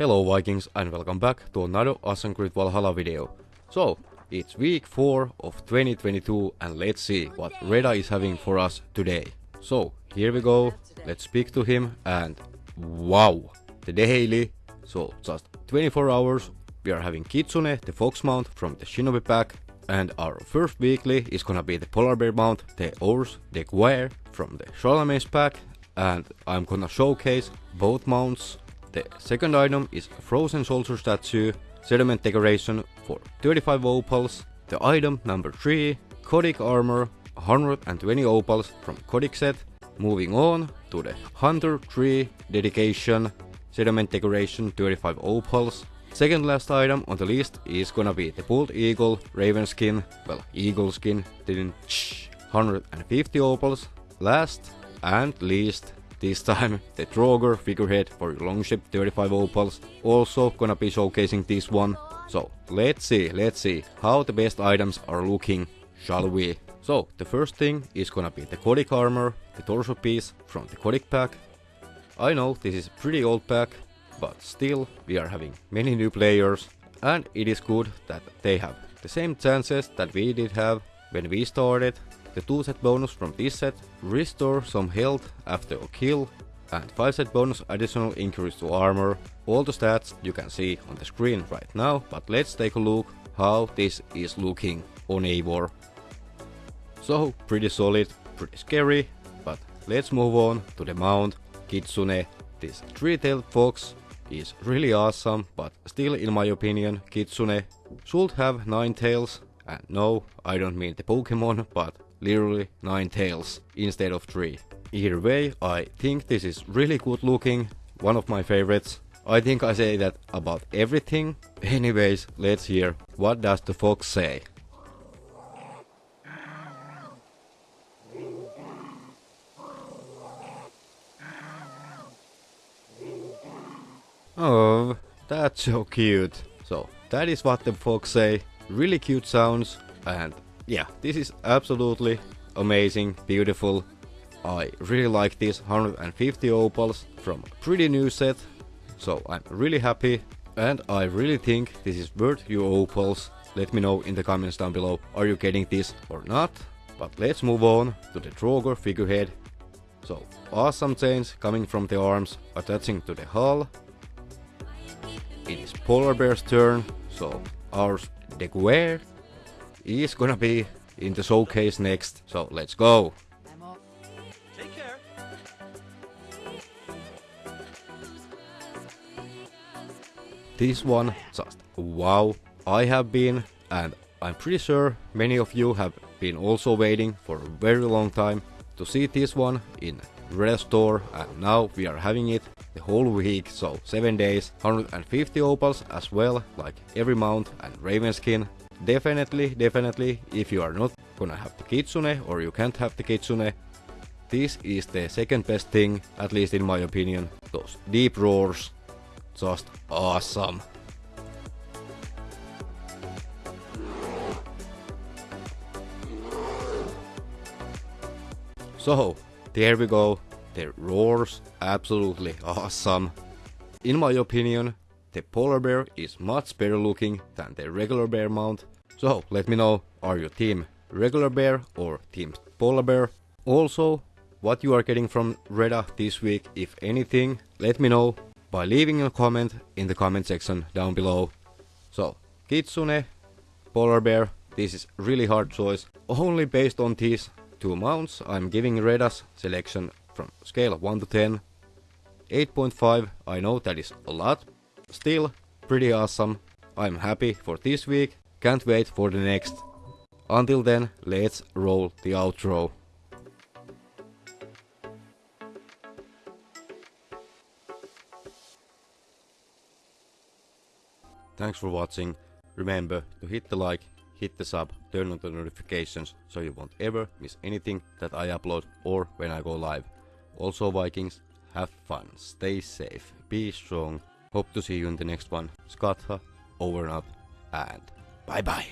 Hello Vikings and welcome back to another Assassin's Creed Valhalla video. So, it's week 4 of 2022 and let's see what Reda is having for us today. So, here we go, let's speak to him and wow, the daily, so just 24 hours, we are having Kitsune, the fox mount from the Shinobi pack and our first weekly is gonna be the polar bear mount, the Ours de Guerre from the Charlemagne's pack and I'm gonna showcase both mounts. The second item is frozen soldier statue, settlement decoration for 35 opals. The item number 3, Codic armor, 120 opals from Codic set. Moving on to the Hunter 3 dedication, settlement decoration 35 opals. Second last item on the list is gonna be the Bald Eagle Raven skin, well Eagle skin, didn't 150 opals. Last and least, this time the Draugr figurehead for Longship 35 opals, also gonna be showcasing this one. So let's see, let's see how the best items are looking, shall we? So the first thing is gonna be the Codic armor, the torso piece from the Codic pack. I know this is a pretty old pack, but still we are having many new players and it is good that they have the same chances that we did have when we started. The 2 set bonus from this set restore some health after a kill and 5 set bonus additional increase to armor. All the stats you can see on the screen right now, but let's take a look how this is looking on Eivor. So pretty solid, pretty scary, but let's move on to the mount Kitsune. This three-tailed fox is really awesome, but still in my opinion Kitsune should have 9 tails. And no, I don't mean the Pokemon, but literally 9 tails instead of 3. Either way, I think this is really good looking, one of my favorites. I think I say that about everything. Anyways, let's hear what does the fox say. Oh, that's so cute. So, that is what the fox say. Really cute sounds and yeah, this is absolutely amazing, beautiful. I really like these 150 opals from pretty new set. So I'm really happy and I really think this is worth your opals. Let me know in the comments down below, are you getting this or not? But let's move on to the Draugr figurehead. So awesome chains coming from the arms attaching to the hull it is Polar Bear's turn, so Ours de Guerre is gonna be in the showcase next, so let's go! This one, just wow, I have been, and I'm pretty sure many of you have been also waiting for a very long time to see this one in Restore, and now we are having it the whole week, so 7 days, 150 opals as well, like every mount and Raven skin. Definitely, definitely, if you are not gonna have the Kitsune or you can't have the Kitsune, this is the second best thing, at least in my opinion. Those deep roars, just awesome. So, there we go, the roars, absolutely awesome. In my opinion, the polar bear is much better looking than the regular bear mount. So let me know, are you team regular bear or team polar bear? Also, what you are getting from Reda this week, if anything, let me know by leaving a comment in the comment section down below. So, Kitsune, polar bear, this is really hard choice. Only based on these two mounts, I'm giving Reda's selection from scale of 1 to 10. 8.5, I know that is a lot. Still, pretty awesome. I'm happy for this week, can't wait for the next. Until then, let's roll the outro. Thanks for watching. Remember to hit the like, hit the sub, turn on the notifications so you won't ever miss anything that I upload or when I go live. Also Vikings, have fun, stay safe, be strong. Hope to see you in the next one. Skatha, over and out, and bye bye.